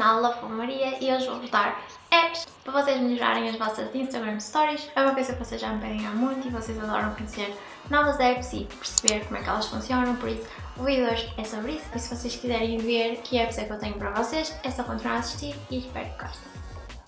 canal Love Maria e hoje vou dar apps para vocês melhorarem as vossas Instagram Stories. É uma coisa que vocês já me pedem há muito e vocês adoram conhecer novas apps e perceber como é que elas funcionam, por isso o vídeo de hoje é sobre isso. E se vocês quiserem ver que apps é que eu tenho para vocês, é só continuar a assistir e espero que gostem.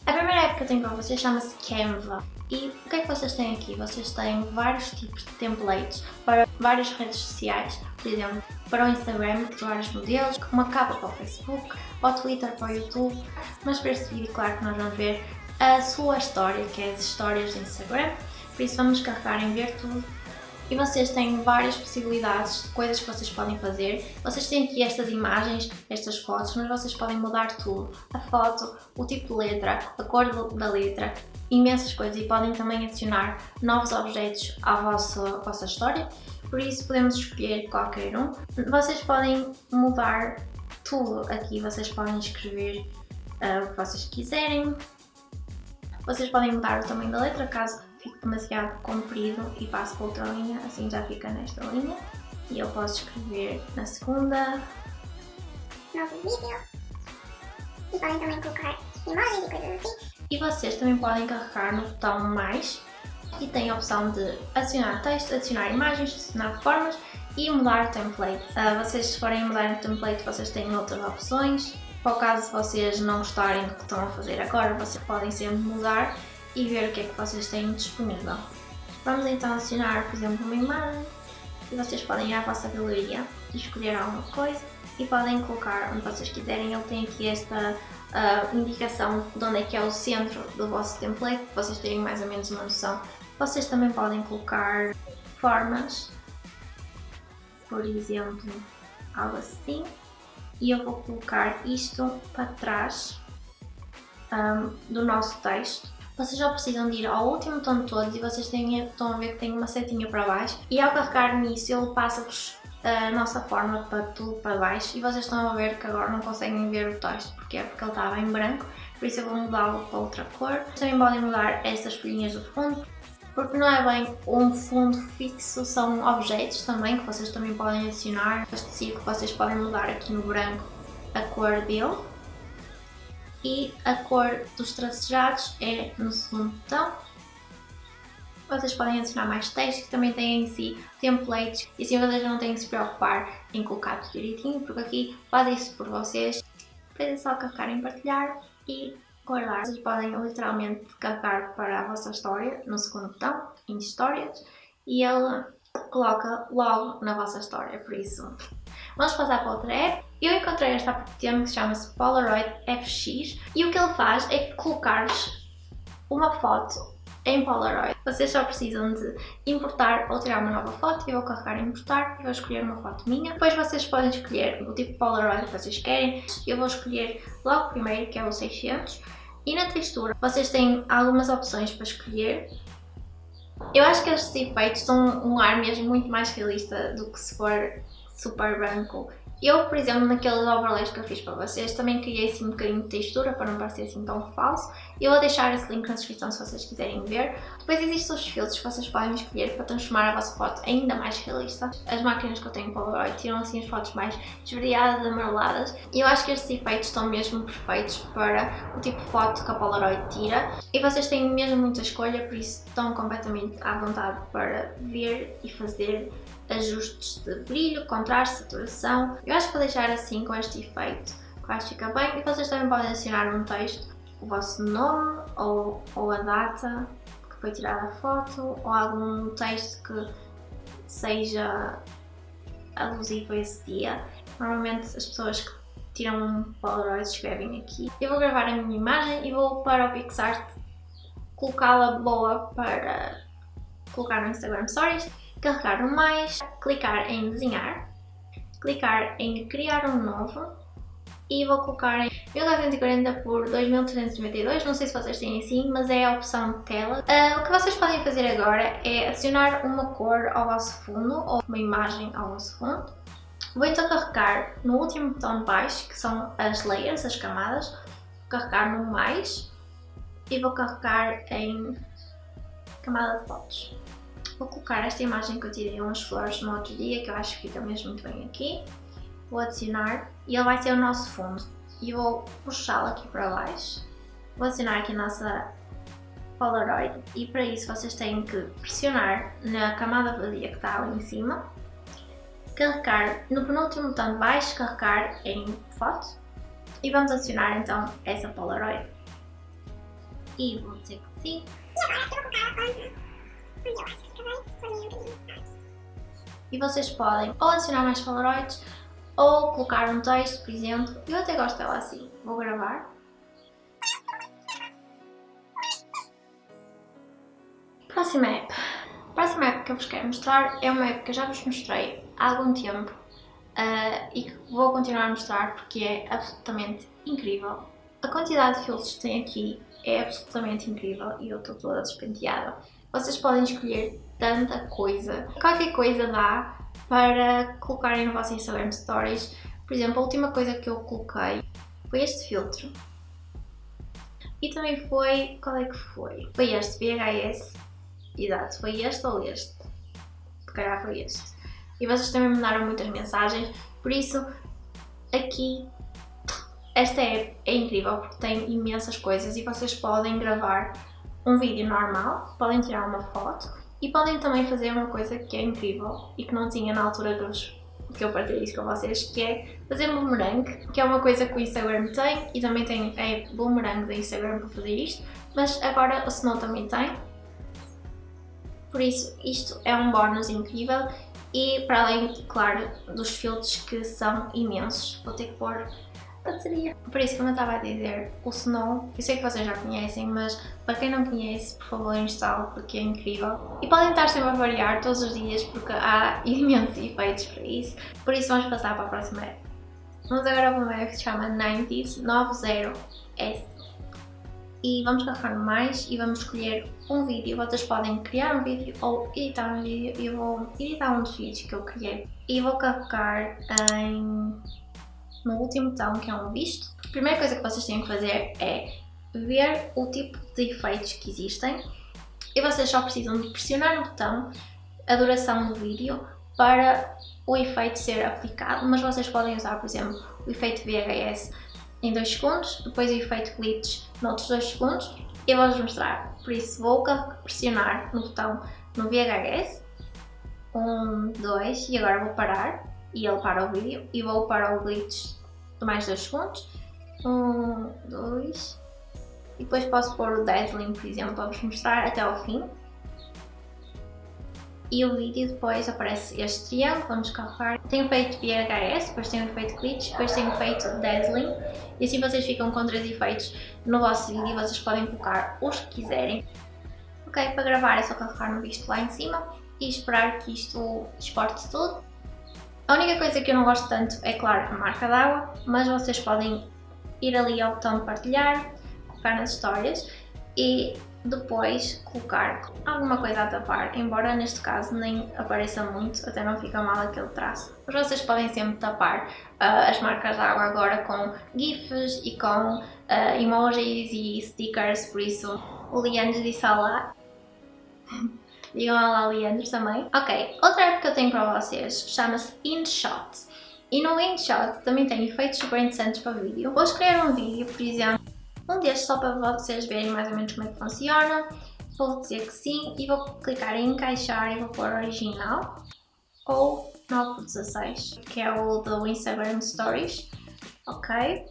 A primeira app que eu tenho para vocês chama-se Canva. E o que é que vocês têm aqui? Vocês têm vários tipos de templates para várias redes sociais, por exemplo, para o Instagram, vários modelos, uma capa para o Facebook, para o Twitter, para o YouTube. Mas para este vídeo, claro que nós vamos ver a sua história, que é as histórias do Instagram. Por isso vamos carregar em ver tudo e vocês têm várias possibilidades de coisas que vocês podem fazer. Vocês têm aqui estas imagens, estas fotos, mas vocês podem mudar tudo. A foto, o tipo de letra, a cor da letra, imensas coisas e podem também adicionar novos objetos à vossa, à vossa história. Por isso podemos escolher qualquer um. Vocês podem mudar tudo aqui, vocês podem escrever uh, o que vocês quiserem. Vocês podem mudar o tamanho da letra caso fique demasiado comprido e passo para outra linha, assim já fica nesta linha. E eu posso escrever na segunda. Novo vídeo. E podem também colocar imagens e coisas assim. E vocês também podem carregar no botão mais e tem a opção de adicionar texto, adicionar imagens, adicionar formas e mudar o template. Uh, vocês se forem mudar o template vocês têm outras opções. Para o caso de vocês não gostarem do que estão a fazer agora, vocês podem sempre mudar e ver o que é que vocês têm disponível. Vamos então adicionar, por exemplo, uma imagem e vocês podem ir à vossa galeria e escolher alguma coisa e podem colocar onde vocês quiserem. Ele tem aqui esta uh, indicação de onde é que é o centro do vosso template, vocês terem mais ou menos uma noção. Vocês também podem colocar formas, por exemplo, algo assim. E eu vou colocar isto para trás um, ah, do nosso texto vocês já precisam de ir ao último tom de todos e vocês têm, estão a ver que tem uma setinha para baixo e ao carregar nisso ele passa-vos a nossa forma para tudo para baixo e vocês estão a ver que agora não conseguem ver o texto porque é porque ele estava em branco por isso eu vou mudá-lo para outra cor. Também podem mudar estas folhinhas do fundo porque não é bem um fundo fixo, são objetos também que vocês também podem adicionar. Este círculo vocês podem mudar aqui no branco a cor dele e a cor dos tracejados é no segundo botão. Vocês podem adicionar mais texto que também tem em si templates e assim vocês não têm que se preocupar em colocar tudo direitinho porque aqui faz isso por vocês. Depois é só carregar em partilhar e guardar. Vocês podem literalmente carregar para a vossa história no segundo botão, em histórias, e ele coloca logo na vossa história, por isso Vamos passar para outra app. Eu encontrei esta há que se chama-se Polaroid FX e o que ele faz é colocar-vos uma foto em Polaroid. Vocês só precisam de importar ou tirar uma nova foto. Eu vou carregar em importar e vou escolher uma foto minha. Depois vocês podem escolher o tipo de Polaroid que vocês querem. Eu vou escolher logo primeiro, que é o 600. E na textura vocês têm algumas opções para escolher. Eu acho que estes efeitos dão um ar mesmo muito mais realista do que se for super branco. Eu, por exemplo, naqueles overlays que eu fiz para vocês, também criei assim um bocadinho de textura para não parecer assim tão falso. Eu vou deixar esse link na descrição se vocês quiserem ver. Depois existem os filtros que vocês podem escolher para transformar a vossa foto ainda mais realista. As máquinas que eu tenho Polaroid tiram assim as fotos mais esverdeadas, amareladas. E eu acho que estes efeitos estão mesmo perfeitos para o tipo de foto que a Polaroid tira. E vocês têm mesmo muita escolha, por isso estão completamente à vontade para ver e fazer ajustes de brilho, contraste, saturação. Eu acho que vou deixar assim com este efeito, que acho que fica bem. E vocês também podem adicionar um texto, o vosso nome ou, ou a data que foi tirada a foto ou algum texto que seja alusivo a esse dia. Normalmente as pessoas que tiram um Polaroid escrevem aqui. Eu vou gravar a minha imagem e vou para o PixArt colocá-la boa para colocar no Instagram Stories carregar no mais, clicar em desenhar, clicar em criar um novo e vou colocar em 1940 por 2392, não sei se vocês têm assim, mas é a opção de tela. Uh, o que vocês podem fazer agora é adicionar uma cor ao vosso fundo ou uma imagem ao vosso fundo. Vou então carregar no último botão de baixo, que são as layers, as camadas, vou carregar no mais e vou carregar em camada de fotos. Vou colocar esta imagem que eu tirei umas flores no outro dia, que eu acho que fica mesmo muito bem aqui. Vou adicionar e ele vai ser o nosso fundo. e vou puxá-la aqui para baixo. Vou acionar aqui a nossa Polaroid e para isso vocês têm que pressionar na camada vazia que está ali em cima, carregar no penúltimo botão de baixo, carregar em foto e vamos acionar então essa Polaroid. E vou dizer que sim. E agora eu vou colocar onde E vocês podem ou adicionar mais Polaroids ou colocar um texto, por exemplo. Eu até gosto dela assim. Vou gravar. Próxima app. A próxima app que eu vos quero mostrar é uma app que eu já vos mostrei há algum tempo uh, e que vou continuar a mostrar porque é absolutamente incrível. A quantidade de filtros que tem aqui é absolutamente incrível e eu estou toda despenteada. Vocês podem escolher tanta coisa. Qualquer coisa dá para colocarem no vosso Instagram Stories. Por exemplo, a última coisa que eu coloquei foi este filtro. E também foi... qual é que foi? Foi este, VHS. Exato, foi este ou este? Se calhar foi este. E vocês também me mandaram muitas mensagens, por isso aqui esta app é incrível porque tem imensas coisas e vocês podem gravar um vídeo normal, podem tirar uma foto e podem também fazer uma coisa que é incrível e que não tinha na altura dos, que eu partilhei isso com vocês, que é fazer boomerang, que é uma coisa que o Instagram tem e também tem é boomerang do Instagram para fazer isto, mas agora o Snow também tem. Por isso, isto é um bónus incrível e para além, claro, dos filtros que são imensos, vou ter que pôr bateria. Por isso, como eu estava a dizer, o Snow, eu sei que vocês já conhecem, mas para quem não conhece, por favor instale porque é incrível. E podem estar sempre a variar todos os dias porque há imensos efeitos para isso. Por isso vamos passar para a próxima app. Vamos agora para uma app que se chama 90s 90S. E vamos carregar mais e vamos escolher um vídeo. Vocês podem criar um vídeo ou editar um vídeo. Eu vou editar um dos vídeos que eu criei. E vou carregar em no último botão que é um visto. A primeira coisa que vocês têm que fazer é ver o tipo de efeitos que existem e vocês só precisam de pressionar no botão a duração do vídeo para o efeito ser aplicado, mas vocês podem usar, por exemplo, o efeito VHS em 2 segundos, depois o efeito glitch noutros 2 segundos e vou-vos mostrar. Por isso vou pressionar no botão no VHS, 1, 2 e agora vou parar e ele para o vídeo e vou para o glitch de mais 2 segundos. 1, 2 e depois posso pôr o Dazzling, por exemplo, para vos mostrar até ao fim. E o vídeo depois aparece este triângulo, vamos carregar. Tem o efeito VHS, depois tem o efeito glitch, depois tem o efeito Dazzling. E assim vocês ficam com três efeitos no vosso vídeo, vocês podem colocar os que quiserem. Ok, para gravar é só carregar no visto lá em cima e esperar que isto exporte tudo. A única coisa que eu não gosto tanto é, claro, a marca d'água, mas vocês podem ir ali ao botão de partilhar, colocar nas histórias e depois colocar alguma coisa a tapar, embora neste caso nem apareça muito, até não fica mal aquele traço. Mas vocês podem sempre tapar uh, as marcas d'água agora com GIFs e com uh, emojis e stickers, por isso o Leandro disse lá. Digam lá Leandro também. Ok, outra app que eu tenho para vocês chama-se InShot. E no InShot também tem efeitos super interessantes para vídeo. Vou escolher um vídeo, por exemplo, um destes só para vocês verem mais ou menos como é que funciona. Vou dizer que sim e vou clicar em encaixar e vou pôr original ou 9.16, que é o do Instagram Stories. Ok,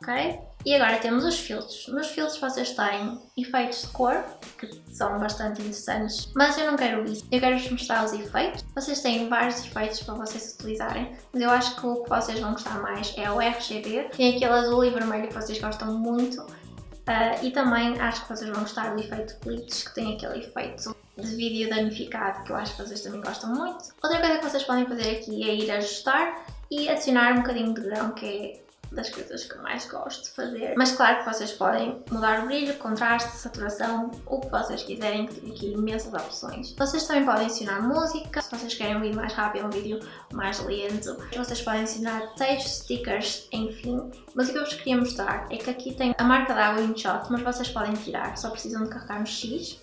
ok. E agora temos os filtros. Nos filtros vocês têm efeitos de cor, que são bastante interessantes, mas eu não quero isso. Eu quero vos mostrar os efeitos. Vocês têm vários efeitos para vocês utilizarem, mas eu acho que o que vocês vão gostar mais é o RGB. Tem aquele azul e vermelho que vocês gostam muito. Uh, e também acho que vocês vão gostar do efeito glitch, que tem aquele efeito de vídeo danificado, que eu acho que vocês também gostam muito. Outra coisa que vocês podem fazer aqui é ir ajustar e adicionar um bocadinho de grão, que é das coisas que mais gosto de fazer. Mas claro que vocês podem mudar o brilho, contraste, saturação, o que vocês quiserem, que tem aqui imensas opções. Vocês também podem adicionar música, se vocês querem um vídeo mais rápido, um vídeo mais lento. Vocês podem adicionar textos, stickers, enfim. Mas o que eu vos queria mostrar é que aqui tem a marca da InShot, mas vocês podem tirar, só precisam de carregar no X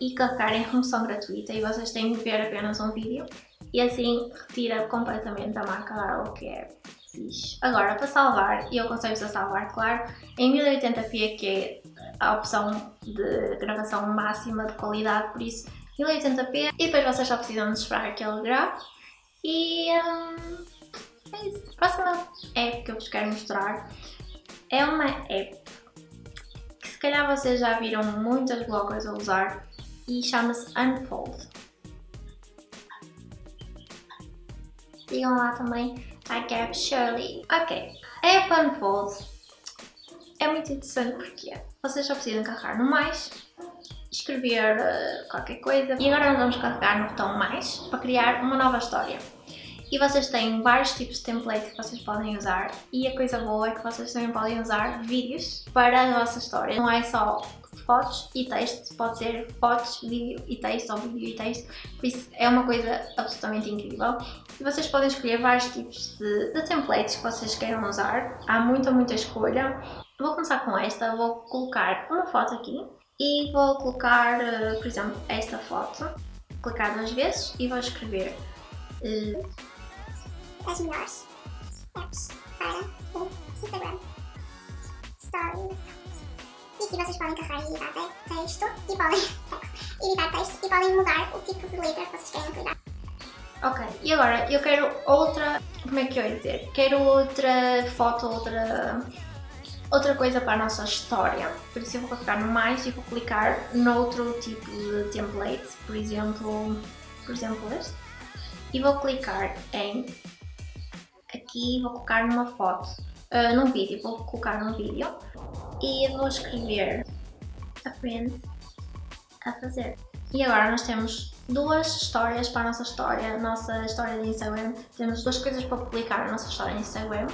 e carregar em remoção gratuita e vocês têm de ver apenas um vídeo e assim retira completamente a marca da água que é fixe. Agora, para salvar, e eu aconselho-vos a salvar, claro, em 1080p que é a opção de gravação máxima de qualidade, por isso 1080p e depois vocês só precisam de esperar que ele grave e hum, é isso. A próxima app que eu vos quero mostrar é uma app que se calhar vocês já viram muitas bloggers a usar e chama-se Unfold. Digam lá também a Gab Shirley. Ok, a app Unfold é muito interessante porque vocês só precisam carregar no mais, escrever uh, qualquer coisa e agora nós vamos carregar no botão mais para criar uma nova história. E vocês têm vários tipos de template que vocês podem usar e a coisa boa é que vocês também podem usar vídeos para a vossa história. Não é só fotos e texto, pode ser fotos, vídeo e texto ou vídeo e texto, por isso é uma coisa absolutamente incrível. E vocês podem escolher vários tipos de, de templates que vocês queiram usar, há muita, muita escolha. Vou começar com esta, vou colocar uma foto aqui. E vou colocar, eh, por exemplo, esta foto, clicar duas vezes e vou escrever uh, as melhores apps para o Instagram. Stories. E aqui vocês podem carregar e editar texto e podem editar texto e podem mudar o tipo de letra que vocês querem utilizar. Ok, e agora eu quero outra, como é que eu ia dizer? Quero outra foto, outra, outra coisa para a nossa história. Por isso eu vou clicar no mais e vou clicar noutro tipo de template, por exemplo, por exemplo este. E vou clicar em aqui vou colocar numa foto, uh, num vídeo, vou colocar num vídeo e vou escrever aprende a fazer. E agora nós temos duas histórias para a nossa história, a nossa história de Instagram. Temos duas coisas para publicar na nossa história de Instagram.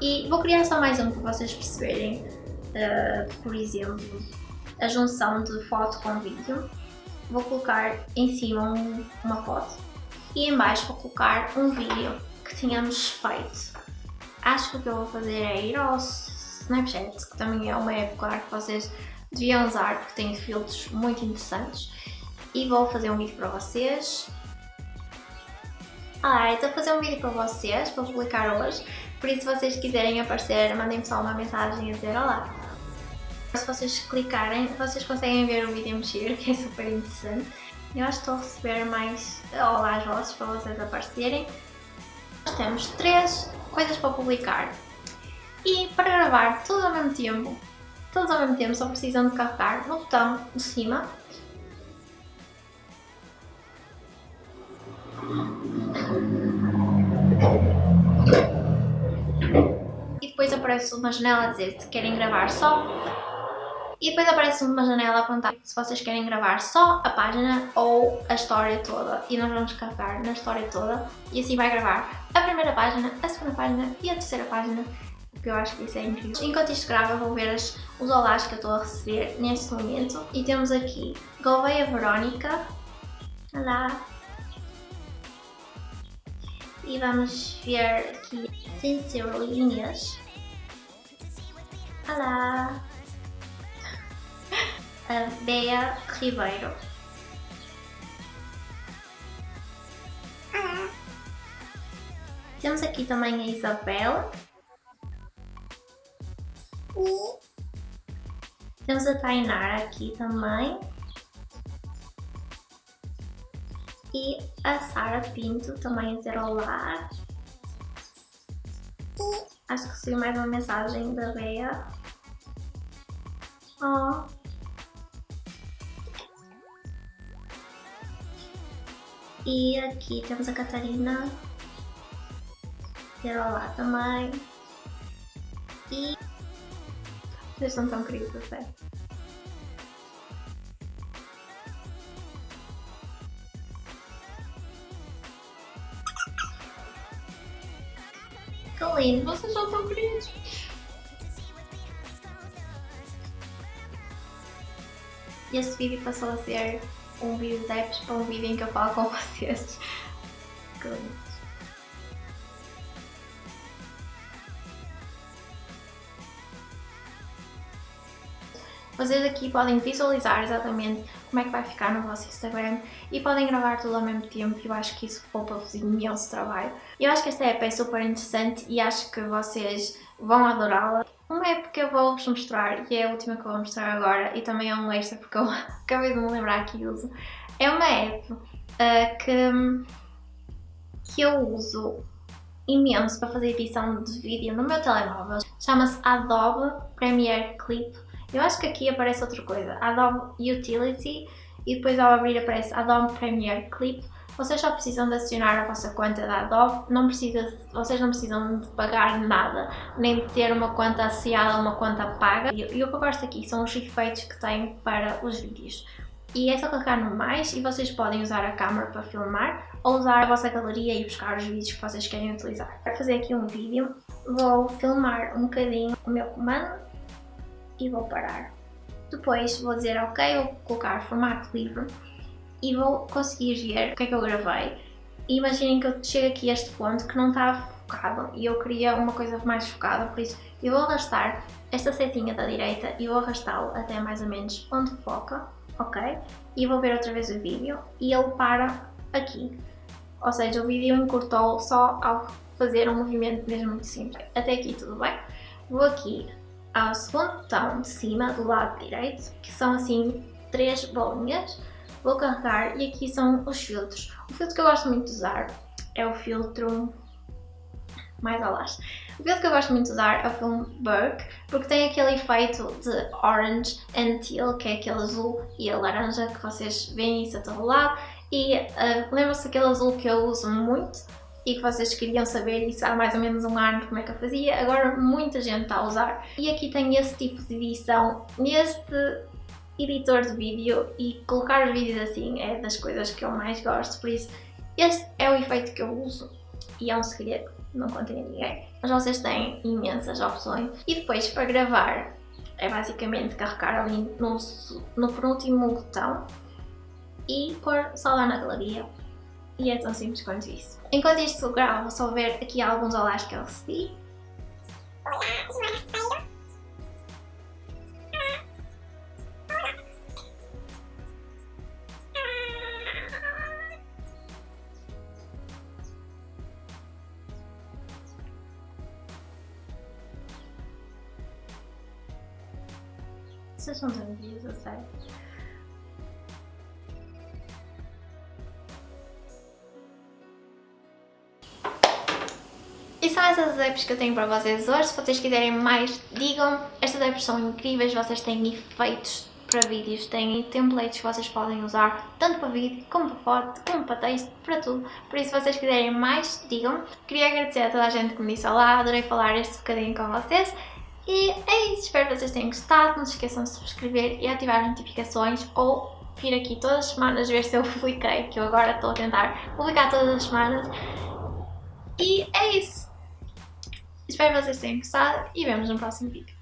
E vou criar só mais um para vocês perceberem, uh, por exemplo, a junção de foto com vídeo. Vou colocar em cima um, uma foto e em baixo vou colocar um vídeo que tínhamos feito. Acho que o que eu vou fazer é ir ao Snapchat, que também é uma app, claro, que vocês deviam usar porque tem filtros muito interessantes. E vou fazer um vídeo para vocês. Ah, estou a fazer um vídeo para vocês, para publicar hoje. Por isso, se vocês quiserem aparecer, mandem-me só uma mensagem a dizer olá. Se vocês clicarem, vocês conseguem ver o vídeo mexer, que é super interessante. Eu acho que estou a receber mais olás vossos para vocês aparecerem. Nós temos três coisas para publicar. E para gravar tudo ao mesmo tempo, todos ao mesmo tempo, só precisam de carregar no botão de cima e depois aparece uma janela a dizer se querem gravar só e depois aparece uma janela a apontar se vocês querem gravar só a página ou a história toda. E nós vamos carregar na história toda e assim vai gravar a primeira página, a segunda página e a terceira página. Que eu acho que isso é incrível. Enquanto isto grava, vou ver as, os olás que eu estou a receber neste momento. E temos aqui Gouveia Verónica. Olá! E vamos ver aqui Sincerely Inês. Olá! a Bea Ribeiro. Temos aqui também a Isabel. Temos a Tainara aqui também. E a Sara Pinto também a dizer olá. Acho que recebi mais uma mensagem da Bea. Oh. E aqui temos a Catarina. Dizer olá também. Vocês são tão queridos, a sério. Que lindo, vocês são tão queridos. E este vídeo passou a ser um vídeo de apps para um vídeo em que eu falo com vocês. Que lindo. Vocês aqui podem visualizar exatamente como é que vai ficar no vosso Instagram e podem gravar tudo ao mesmo tempo eu acho que isso poupa-vos imenso trabalho. Eu acho que esta app é super interessante e acho que vocês vão adorá-la. Uma app que eu vou-vos mostrar, e é a última que eu vou mostrar agora, e também é um extra porque eu acabei de me lembrar que uso, é uma app uh, que, que eu uso imenso para fazer edição de vídeo no meu telemóvel. Chama-se Adobe Premiere Clip. Eu acho que aqui aparece outra coisa, Adobe Utility, e depois ao abrir aparece Adobe Premiere Clip. Vocês só precisam de acionar a vossa conta da Adobe, não precisa, vocês não precisam de pagar nada, nem de ter uma conta associada a uma conta paga. E, o que eu gosto aqui são os efeitos que tem para os vídeos. E é só clicar no mais e vocês podem usar a câmera para filmar ou usar a vossa galeria e buscar os vídeos que vocês querem utilizar. Para fazer aqui um vídeo, vou filmar um bocadinho o meu comando e vou parar. Depois vou dizer ok, vou colocar formato livre e vou conseguir ver o que é que eu gravei. Imaginem que eu chego aqui a este ponto que não está focado e eu queria uma coisa mais focada, por isso eu vou arrastar esta setinha da direita e vou arrastá-lo até mais ou menos onde foca, ok? E vou ver outra vez o vídeo e ele para aqui. Ou seja, o vídeo encurtou só ao fazer um movimento mesmo muito simples. Até aqui tudo bem? Vou aqui ao segundo botão de cima do lado direito, que são assim três bolinhas. Vou carregar e aqui são os filtros. O filtro que eu gosto muito de usar é o filtro mais alas. O filtro que eu gosto muito de usar é o filme Burke, porque tem aquele efeito de orange and teal, que é aquele azul e a laranja que vocês veem isso a todo lado. E uh, lembram-se daquele azul que eu uso muito e que vocês queriam saber isso há mais ou menos um ano como é que eu fazia, agora muita gente está a usar. E aqui tem esse tipo de edição neste editor de vídeo. E colocar os vídeos assim é das coisas que eu mais gosto, por isso este é o efeito que eu uso. E é um segredo, não contem a ninguém. Mas vocês têm imensas opções. E depois para gravar é basicamente carregar ali no, no penúltimo botão e pôr só lá na galeria e é tão simples quanto isso. Enquanto isto gravo, vou só ver aqui alguns olás que eu recebi. Vocês são tão dias, a sério. E são essas apps que eu tenho para vocês hoje. Se vocês quiserem mais, digam. Estas apps são incríveis, vocês têm efeitos para vídeos, têm templates que vocês podem usar, tanto para vídeo, como para foto, como para texto, para tudo. Por isso, se vocês quiserem mais, digam. Queria agradecer a toda a gente que me disse olá, adorei falar este bocadinho com vocês. E é isso, espero que vocês tenham gostado, não se esqueçam de subscrever e ativar as notificações ou vir aqui todas as semanas ver se eu publiquei, que eu agora estou a tentar publicar todas as semanas. E é isso! Espero que vocês tenham gostado e vemos no próximo vídeo.